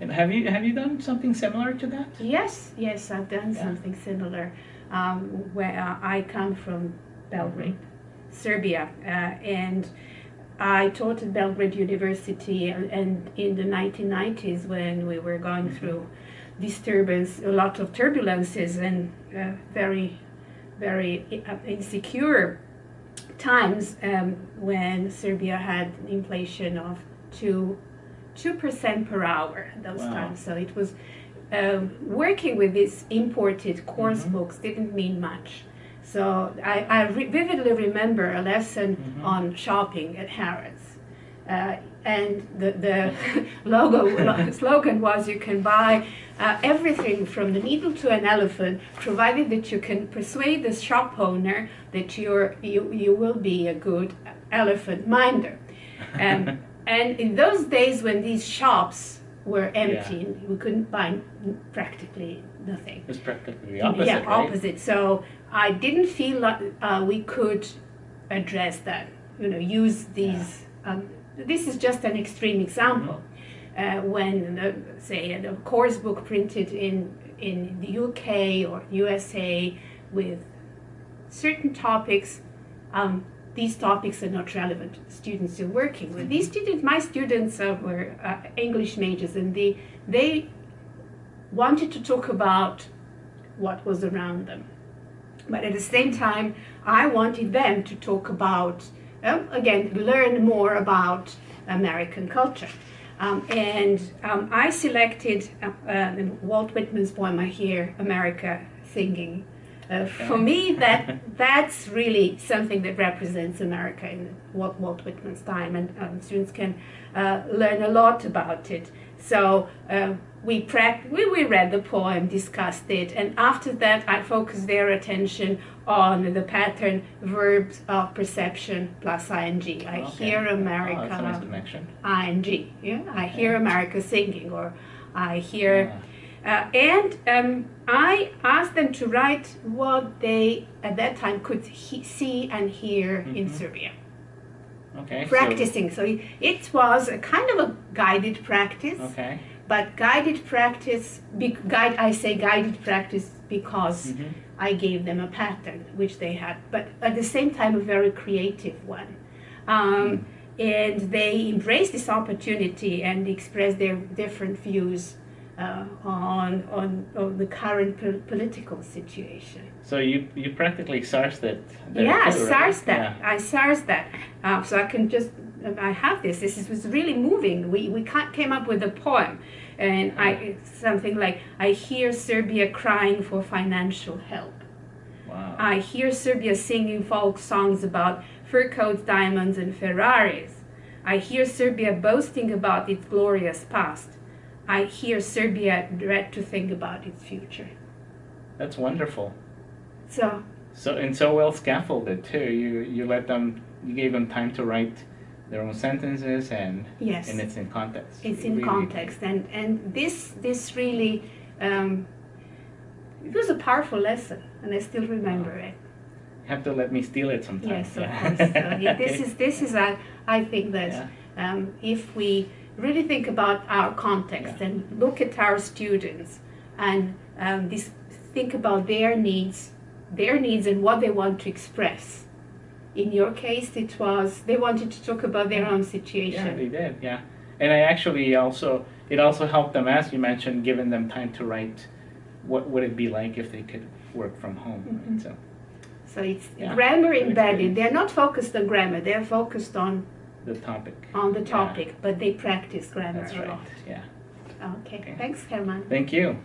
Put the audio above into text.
And have you have you done something similar to that? Yes, yes, I've done Yeah. something similar. Um, where uh, I come from Belgrade, Serbia, uh, and I taught at Belgrade University, and, and in the 1990s when we were going Mhm. through disturbance, a lot of turbulences, and uh, very, very uh, insecure times um, when Serbia had inflation of two two percent per hour at those Wow. times. So it was um, working with these imported course books didn't mean much. So I, I re- vividly remember a lesson Mhm. on shopping at Harrods. Uh, and the, the logo slogan was you can buy uh, everything from the needle to an elephant provided that you can persuade the shop owner that you're, you, you will be a good elephant minder um, and in those days when these shops were empty we couldn't buy practically nothing It's practically the opposite, yeah, right? opposite. So I didn't feel like uh, we could address that. You know, use these. Um, this is just an extreme example. Uh, when, uh, say, a course book printed in in the UK or USA with certain topics, um, these topics are not relevant to the students you're working with. These students, my students, uh, were uh, English majors, and they they wanted to talk about what was around them. But at the same time, I wanted them to talk about, um, again, learn more about American culture. Um, and um, I selected uh, uh, Walt Whitman's poem, I Hear America Singing. For me, that that's really something that represents America in Walt, Walt Whitman's time, and um, students can uh, learn a lot about it. So uh, we, we we read the poem, discussed it, and after that, I focused their attention on the pattern verbs of perception plus ing. I Okay. hear Oh, America nice connection. ing. Yeah, I hear America singing, or I hear. Yeah. Uh, and um, I asked them to write what they at that time could he- see and hear in Mhm. Serbia, Okay. practicing. So it was a kind of a guided practice, okay. but guided practice. Be, guide. I say guided practice because Mhm. I gave them a pattern which they had, but at the same time a very creative one. Um, and they embraced this opportunity and expressed their different views uh, on, on on the current po- political situation. So you you practically sourced it. there yeah, I right? SARS that. Yeah. I SARS that. Uh, so I can just. I have this. This is, was really moving. We we came up with a poem, and I something like I hear Serbia crying for financial help. Wow. I hear Serbia singing folk songs about fur coats, diamonds, and Ferraris. I hear Serbia boasting about its glorious past. I hear Serbia dread to think about its future. That's wonderful. So, So and so well scaffolded too. You you let them you gave them time to write their own sentences and yes, and it's in context. it's in Really- context. And, and this, this really, um, it was a powerful lesson, and I still remember it. You have to let me steal it sometimes. Yes, of yeah. course. So, yeah, this is this is a, I think that Yeah. um, if we really think about our context Yeah. and look at our students and um, this, think about their needs, their needs and what they want to express. In your case, it was they wanted to talk about their own situation. Yeah, they did. Yeah, and I actually also it also helped them, as you mentioned, giving them time to write. What would it be like if they could work from home? Mhm. Right? So So it's Yeah, grammar embedded. They're not focused on grammar. They're focused on the topic. on the Yeah. topic, but they practice grammar That's a right. lot. Yeah. Okay. Okay. Thanks, Herman. Thank you.